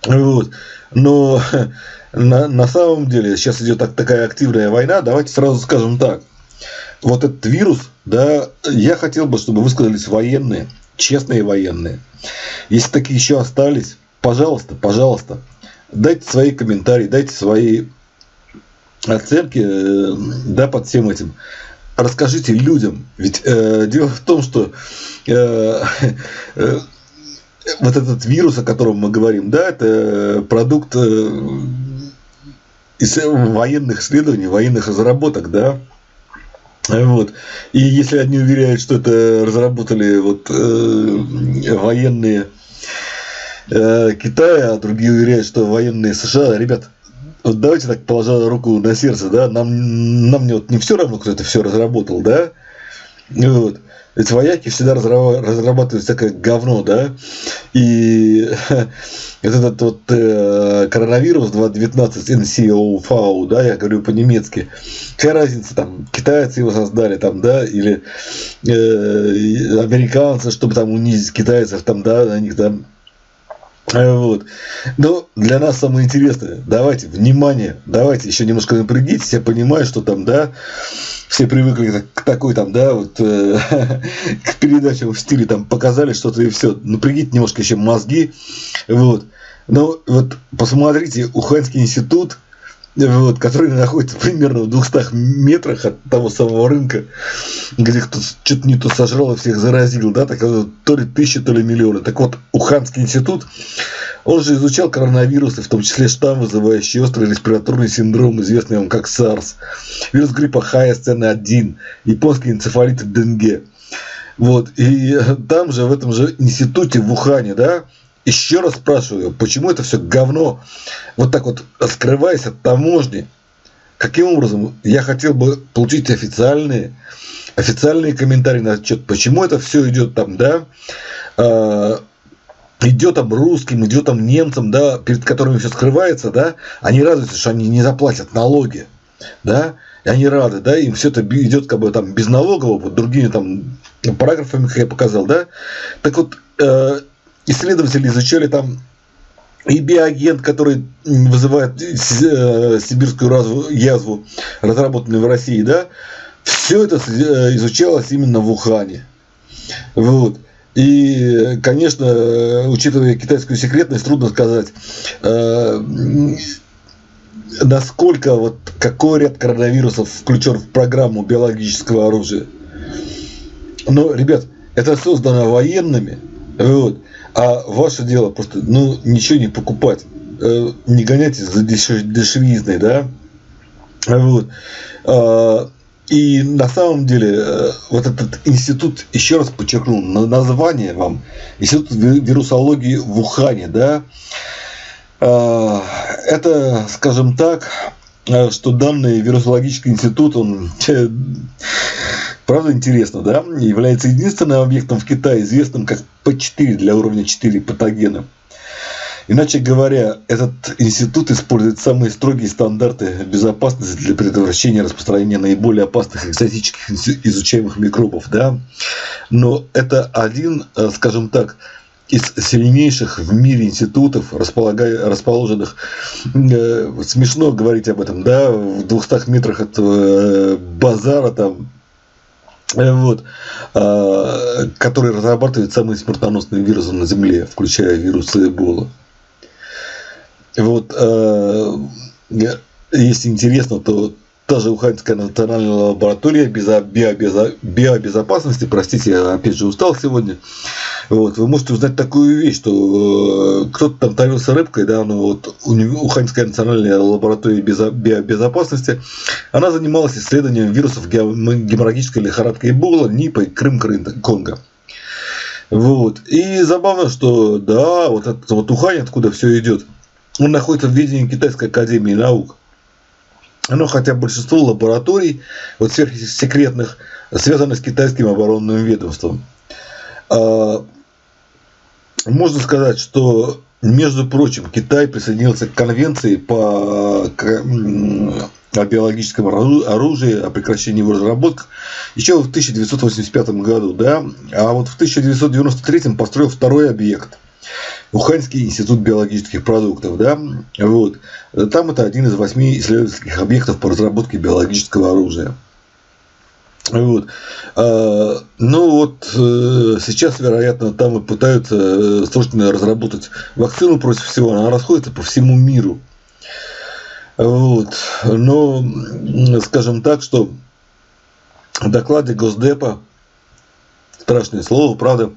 Вот. Но на, на самом деле сейчас идет так, такая активная война, давайте сразу скажем так. Вот этот вирус да, я хотел бы, чтобы высказались военные, честные военные. Если такие еще остались, пожалуйста, пожалуйста, дайте свои комментарии, дайте свои оценки э, да, под всем этим. Расскажите людям. Ведь э, дело в том, что э, э, вот этот вирус, о котором мы говорим, да, это продукт э, из военных исследований, военных разработок, да. Вот. И если одни уверяют, что это разработали вот, э, военные э, Китая, а другие уверяют, что военные США, ребят, вот давайте так положа руку на сердце, да, нам, нам не, вот не все равно, кто это все разработал, да, вот. Ведь вояки всегда разрабатывают всякое говно, да, и этот вот э, коронавирус 2019 NCOV, да, я говорю по-немецки, какая разница, там, китайцы его создали, там, да, или э, американцы, чтобы там унизить китайцев, там, да, на них там вот. Но для нас самое интересное, давайте, внимание, давайте еще немножко напрягитесь, я понимаю, что там, да, все привыкли к такой там, да, вот э, к передачам в стиле там показали что-то и все. Напрягите немножко еще мозги, вот. Но вот посмотрите, Уханьский институт, вот, который находится примерно в 200 метрах от того самого рынка, где кто-то что-то не то сожрал и всех заразил, да, так, то ли тысячи, то ли миллионы. Так вот, Уханский институт, он же изучал коронавирусы, в том числе штамм, вызывающий острый респираторный синдром, известный вам как SARS, вирус гриппа HSN1, японский энцефалит Денге. Вот, и там же, в этом же институте в Ухане, да, еще раз спрашиваю, почему это все говно? Вот так вот скрываясь от таможни? Каким образом? Я хотел бы получить официальные, официальные комментарии на отчет, почему это все идет там, да, э, идет там русским, идет там немцам, да, перед которыми все скрывается, да, они радуются, что они не заплатят налоги, да, и они рады, да, им все это идет как бы там без налогового, вот другими там параграфами, как я показал, да, так вот, э, исследователи изучали там и биоагент, который вызывает э, сибирскую язву, разработанный в России, да, все это э, изучалось именно в Ухане. Вот. И, конечно, учитывая китайскую секретность, трудно сказать, э, насколько вот какой ряд коронавирусов включен в программу биологического оружия. Но, ребят, это создано военными, вот, а ваше дело просто, ну, ничего не покупать. Э, не гоняйтесь за дешевизной, да? Вот. А, и на самом деле, э, вот этот институт, еще раз подчеркну, название вам, Институт вирусологии в Ухане, да, а, это, скажем так, э, что данный вирусологический институт, он Правда интересно, да? Является единственным объектом в Китае, известным как P4 для уровня 4 патогена. Иначе говоря, этот институт использует самые строгие стандарты безопасности для предотвращения распространения наиболее опасных экзотических изучаемых микробов. Да? Но это один, э, скажем так, из сильнейших в мире институтов, расположенных, э, смешно говорить об этом, да, в 200 метрах от э, базара, там, вот, а, который разрабатывает самые смертоносные вирусы на Земле, включая вирусы Эбола. Вот, а, если интересно, то та же Уханьская национальная лаборатория биобезопасности, простите, я опять же устал сегодня, вот, вы можете узнать такую вещь, что э, кто-то там травился рыбкой, да, ну вот Уханьская национальная лаборатория биобезопасности, она занималась исследованием вирусов геморрагической лихорадки Эбола, НИПа и Крым-Конго. Вот. И забавно, что да, вот этот вот Ухань, откуда все идет, он находится в ведении Китайской академии наук. Но хотя большинство лабораторий, вот сверхсекретных, связаны с китайским оборонным ведомством. А, можно сказать, что, между прочим, Китай присоединился к конвенции по о биологическом оружии, о прекращении его разработки еще в 1985 году, да, а вот в 1993 построил второй объект – Уханьский институт биологических продуктов, да, вот, там это один из восьми исследовательских объектов по разработке биологического оружия. Вот. А, ну вот э, сейчас, вероятно, там и пытаются э, срочно разработать вакцину против всего. Она расходится по всему миру. Вот. Но, скажем так, что в докладе Госдепа страшное слово, правда.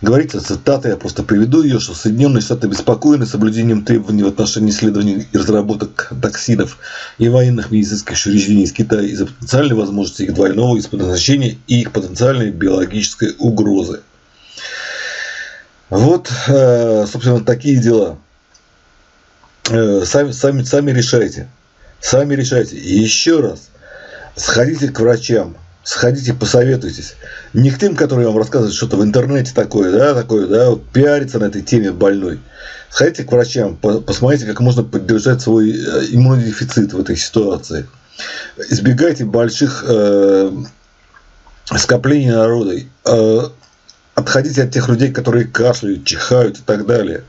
Говорится, цитата, я просто приведу ее, что Соединенные Штаты обеспокоены соблюдением требований в отношении исследований и разработок токсинов и военных медицинских учреждений из Китая из-за потенциальной возможности их двойного использования и их потенциальной биологической угрозы. Вот, э, собственно, такие дела. Э, сами, сами, сами решайте. Сами решайте. И еще раз, сходите к врачам, сходите, посоветуйтесь. Не к тем, которые вам рассказывают что-то в интернете такое, да, такое, да, вот, пиариться на этой теме больной. Сходите к врачам, посмотрите, как можно поддержать свой э, иммунодефицит в этой ситуации. Избегайте больших э, скоплений народа. Э, отходите от тех людей, которые кашляют, чихают и так далее.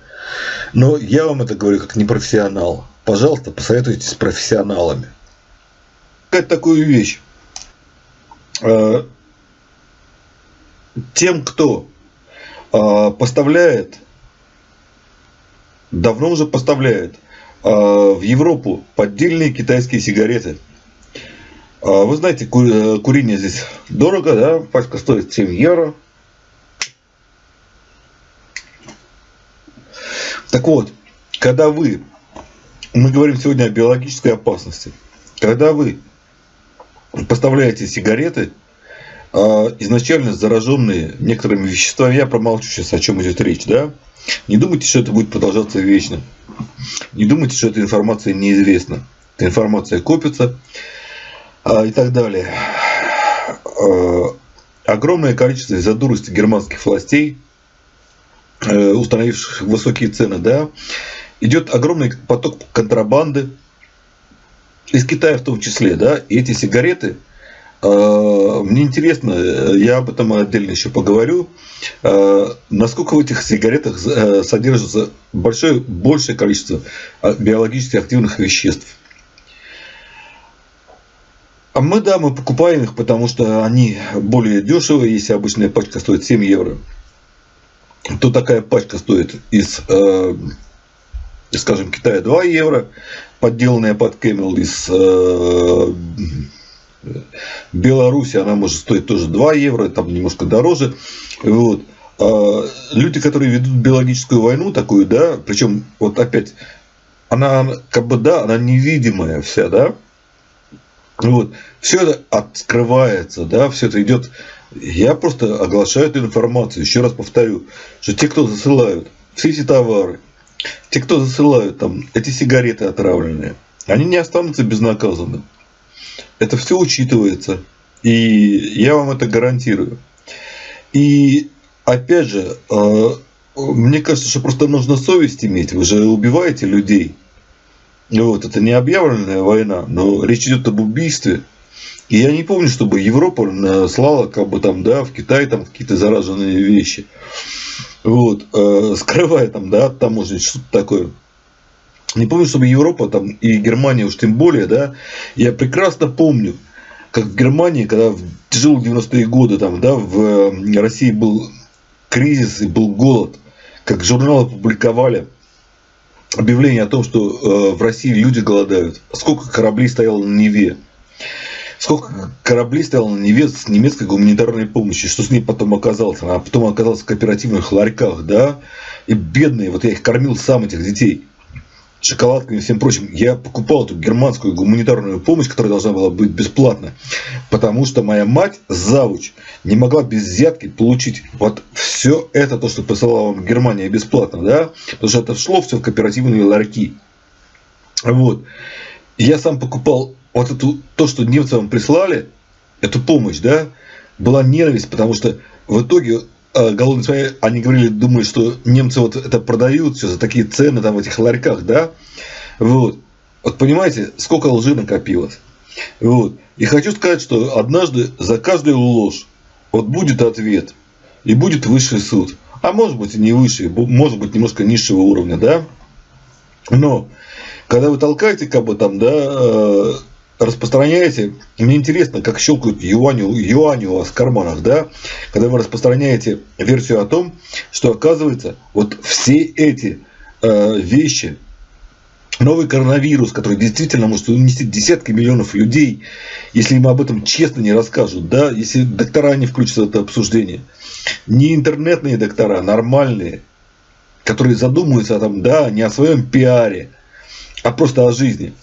Но я вам это говорю как непрофессионал. Пожалуйста, посоветуйтесь с профессионалами. Как такую вещь. Э, тем, кто э, поставляет, давно уже поставляет э, в Европу поддельные китайские сигареты. Вы знаете, курение здесь дорого, да? Пачка стоит 7 евро. Так вот, когда вы, мы говорим сегодня о биологической опасности, когда вы поставляете сигареты, а, изначально зараженные некоторыми веществами, я промолчу сейчас, о чем идет речь, да, не думайте, что это будет продолжаться вечно. Не думайте, что эта информация неизвестна. Эта информация копится а, и так далее. А, огромное количество из-за дурости германских властей, э, установивших высокие цены, да, идет огромный поток контрабанды, из Китая в том числе, да, и эти сигареты, э, мне интересно, я об этом отдельно еще поговорю, э, насколько в этих сигаретах э, содержится большое, большее количество биологически активных веществ. А мы, да, мы покупаем их, потому что они более дешевые, если обычная пачка стоит 7 евро, то такая пачка стоит из, скажем, Китая 2 евро, подделанная под Camel из э, Беларуси, она может стоить тоже 2 евро, там немножко дороже. Вот. А люди, которые ведут биологическую войну такую, да, причем вот опять, она как бы, да, она невидимая вся, да, вот. Все это открывается, да, все это идет. Я просто оглашаю эту информацию. Еще раз повторю, что те, кто засылают все эти товары, те, кто засылают там эти сигареты отравленные, они не останутся безнаказанными. Это все учитывается. И я вам это гарантирую. И опять же, э, мне кажется, что просто нужно совесть иметь. Вы же убиваете людей. Вот, это не объявленная война, но речь идет об убийстве. И я не помню, чтобы Европа э, слала как бы там, да, в Китай там какие-то зараженные вещи вот, э, скрывая там, да, от таможни что-то такое. Не помню, чтобы Европа там и Германия уж тем более, да, я прекрасно помню, как в Германии, когда в тяжелые 90-е годы там, да, в России был кризис и был голод, как журналы публиковали объявление о том, что э, в России люди голодают. Сколько кораблей стояло на Неве сколько кораблей стояло на Неве с немецкой гуманитарной помощью, что с ней потом оказалось. Она потом оказалась в кооперативных ларьках, да, и бедные, вот я их кормил сам, этих детей, шоколадками и всем прочим. Я покупал эту германскую гуманитарную помощь, которая должна была быть бесплатна, потому что моя мать, завуч, не могла без взятки получить вот все это, то, что посылала вам Германия бесплатно, да, потому что это шло все в кооперативные ларьки. Вот. Я сам покупал вот это, то, что немцы вам прислали, эту помощь, да, была ненависть, потому что в итоге э, голодные свои, они говорили, думают, что немцы вот это продают все за такие цены там в этих ларьках, да, вот. Вот понимаете, сколько лжи накопилось. Вот. И хочу сказать, что однажды за каждую ложь вот будет ответ. И будет высший суд. А может быть и не высший, может быть немножко низшего уровня, да. Но когда вы толкаете как бы там, да, э, распространяете, мне интересно, как щелкают юани, юани у вас в карманах, да, когда вы распространяете версию о том, что оказывается, вот все эти э, вещи, новый коронавирус, который действительно может унести десятки миллионов людей, если им об этом честно не расскажут, да, если доктора не включатся в это обсуждение, не интернетные доктора, нормальные, которые задумываются там, да, не о своем пиаре, а просто о жизни.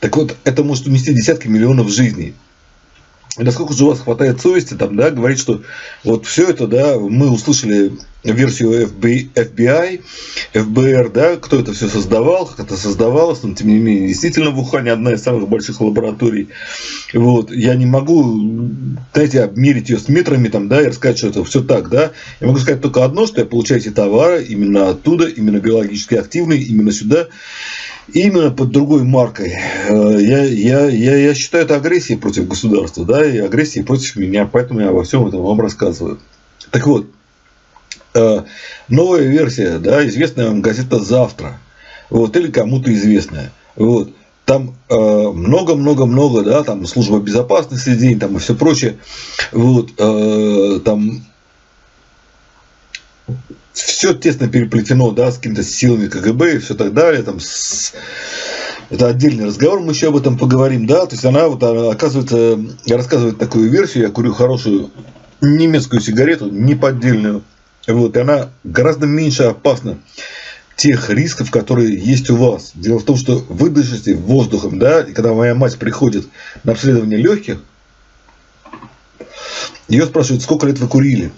Так вот, это может унести десятки миллионов жизней. И насколько же у вас хватает совести там, да, говорить, что вот все это, да, мы услышали версию FBI, ФБР, да, кто это все создавал, как это создавалось, но тем не менее, действительно в Ухане одна из самых больших лабораторий. Вот, я не могу, знаете, обмерить ее с метрами там, да, и рассказать, что это все так, да. Я могу сказать только одно, что я получаю эти товары именно оттуда, именно биологически активные, именно сюда именно под другой маркой. Э, я, я, я, я считаю это агрессией против государства, да, и агрессией против меня, поэтому я обо всем этом вам рассказываю. Так вот, э, новая версия, да, известная вам газета «Завтра», вот, или кому-то известная, вот, там много-много-много, э, да, там служба безопасности день, там и все прочее, вот, э, там все тесно переплетено, да, с какими-то силами КГБ и все так далее, там, с... это отдельный разговор, мы еще об этом поговорим, да, то есть она вот оказывается, рассказывает такую версию, я курю хорошую немецкую сигарету, не поддельную, вот, и она гораздо меньше опасна тех рисков, которые есть у вас. Дело в том, что вы дышите воздухом, да, и когда моя мать приходит на обследование легких, ее спрашивают, сколько лет вы курили.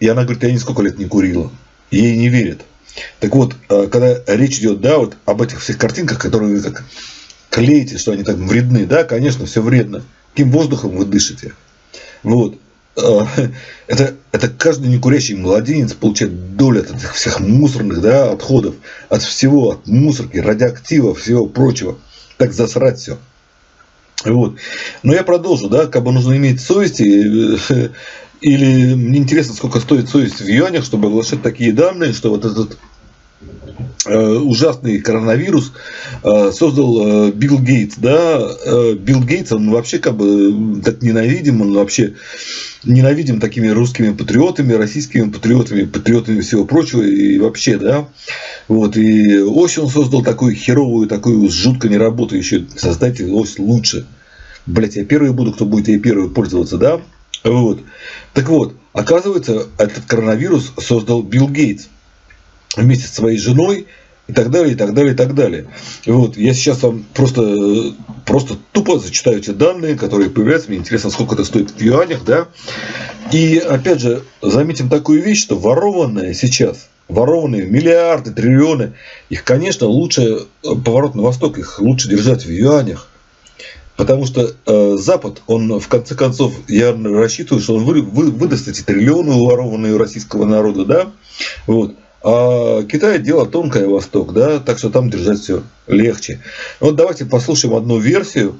И она говорит, я нисколько лет не курила. Ей не верят. Так вот, э, когда речь идет, да, вот об этих всех картинках, которые вы как клеите, что они так вредны, да, конечно, все вредно. Каким воздухом вы дышите? Вот. Э, это, это каждый некурящий младенец получает долю от этих всех мусорных да, отходов, от всего, от мусорки, радиоактива, всего прочего. Так засрать все. Вот. Но я продолжу, да, как бы нужно иметь совести, э, или мне интересно, сколько стоит совесть в юанях, чтобы оглашать такие данные, что вот этот э, ужасный коронавирус э, создал э, Билл Гейтс, да, Билл Гейтс, он вообще как бы так ненавидим, он вообще ненавидим такими русскими патриотами, российскими патриотами, патриотами всего прочего и вообще, да, вот, и ось он создал такую херовую, такую жутко неработающую, создайте ось лучше, блять, я первый буду, кто будет ей первый пользоваться, да, вот. Так вот, оказывается, этот коронавирус создал Билл Гейтс вместе с своей женой и так далее, и так далее, и так далее. Вот, я сейчас вам просто, просто тупо зачитаю эти данные, которые появляются. Мне интересно, сколько это стоит в юанях, да. И опять же, заметим такую вещь, что ворованное сейчас, ворованные миллиарды, триллионы, их, конечно, лучше поворот на восток, их лучше держать в юанях. Потому что э, Запад, он в конце концов, я рассчитываю, что он вы, вы, выдаст эти триллионы уворованные у российского народа, да, вот. А Китай дело тонкое, Восток, да, так что там держать все легче. Вот давайте послушаем одну версию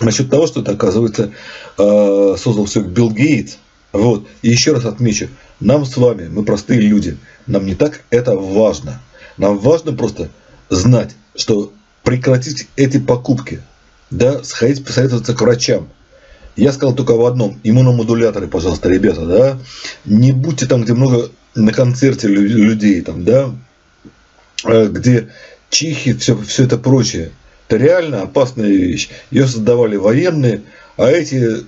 насчет того, что это, оказывается, э, создал все Билл Гейтс. Вот. И еще раз отмечу, нам с вами, мы простые люди, нам не так это важно. Нам важно просто знать, что прекратить эти покупки – да, сходить посоветоваться к врачам. Я сказал только в одном. Иммуномодуляторы, пожалуйста, ребята, да. Не будьте там, где много на концерте людей, там, да, э, где чихи, все, все это прочее. Это реально опасная вещь. Ее создавали военные, а эти,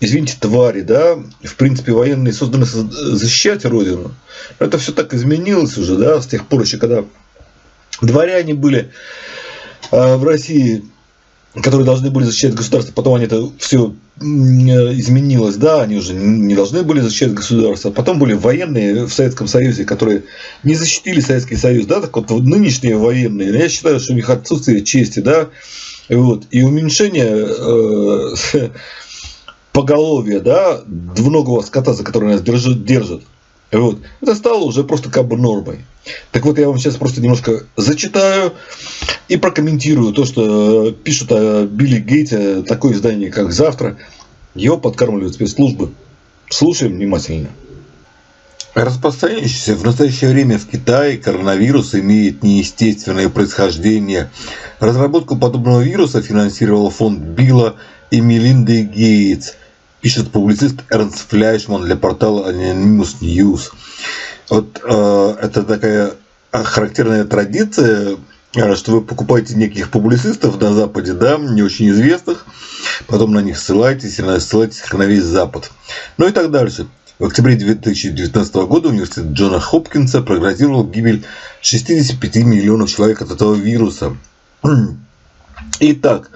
извините, твари, да, в принципе, военные созданы защищать Родину. Это все так изменилось уже, да, с тех пор еще, когда дворяне были а в России, которые должны были защищать государство, потом они это все изменилось, да, они уже не должны были защищать государство. Потом были военные в Советском Союзе, которые не защитили Советский Союз, да, так вот нынешние военные, я считаю, что у них отсутствие чести, да, вот, и уменьшение э, поголовья, да, двуногого скота, за который нас держат, держат вот. Это стало уже просто как бы нормой. Так вот, я вам сейчас просто немножко зачитаю и прокомментирую то, что пишут о Билли Гейте, такое издание, как «Завтра». Его подкармливают спецслужбы. Слушаем внимательно. Распространяющийся в настоящее время в Китае коронавирус имеет неестественное происхождение. Разработку подобного вируса финансировал фонд Билла и Мелинды Гейтс, пишет публицист Эрнст Фляйшман для портала Anonymous News. Вот э, это такая характерная традиция, э, что вы покупаете неких публицистов на Западе, да, не очень известных, потом на них ссылаетесь, и ссылаетесь на весь Запад. Ну и так дальше. В октябре 2019 года университет Джона Хопкинса прогнозировал гибель 65 миллионов человек от этого вируса. Итак,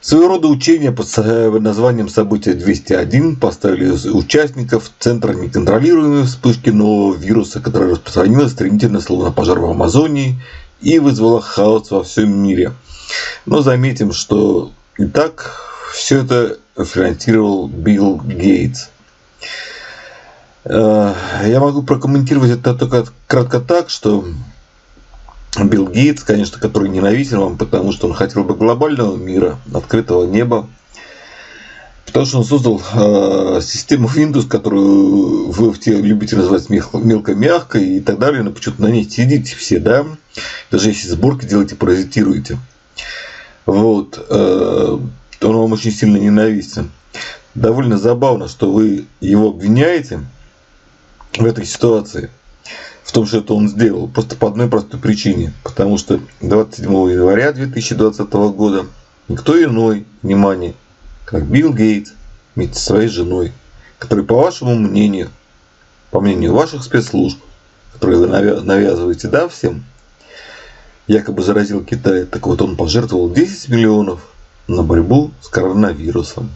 Своего рода учение под названием «Событие 201» поставили участников Центра неконтролируемой вспышки нового вируса, который распространилась стремительно, словно пожар в Амазонии, и вызвала хаос во всем мире. Но заметим, что и так все это финансировал Билл Гейтс. Э, я могу прокомментировать это только кратко так, что Билл Гейтс, конечно, который ненавиден вам, потому что он хотел бы глобального мира, открытого неба. Потому что он создал э, систему Windows, которую вы любите называть мелко-мягкой и так далее, но почему-то на ней сидите все, да? Даже если сборки делаете, паразитируете. Вот. Э, он вам очень сильно ненавистен. Довольно забавно, что вы его обвиняете в этой ситуации – в том, что это он сделал. Просто по одной простой причине. Потому что 27 января 2020 года никто иной, внимание, как Билл Гейтс вместе со своей женой, который, по вашему мнению, по мнению ваших спецслужб, которые вы навязываете, да, всем, якобы заразил Китай, так вот он пожертвовал 10 миллионов на борьбу с коронавирусом.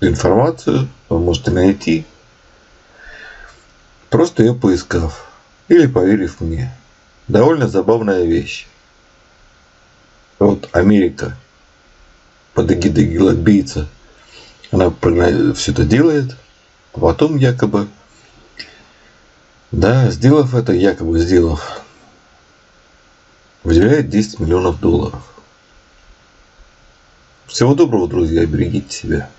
Информацию вы можете найти, просто ее поискав или поверив мне. Довольно забавная вещь. Вот Америка под эгидой гелобийца, она все это делает, а потом якобы, да, сделав это, якобы сделав, выделяет 10 миллионов долларов. Всего доброго, друзья, берегите себя.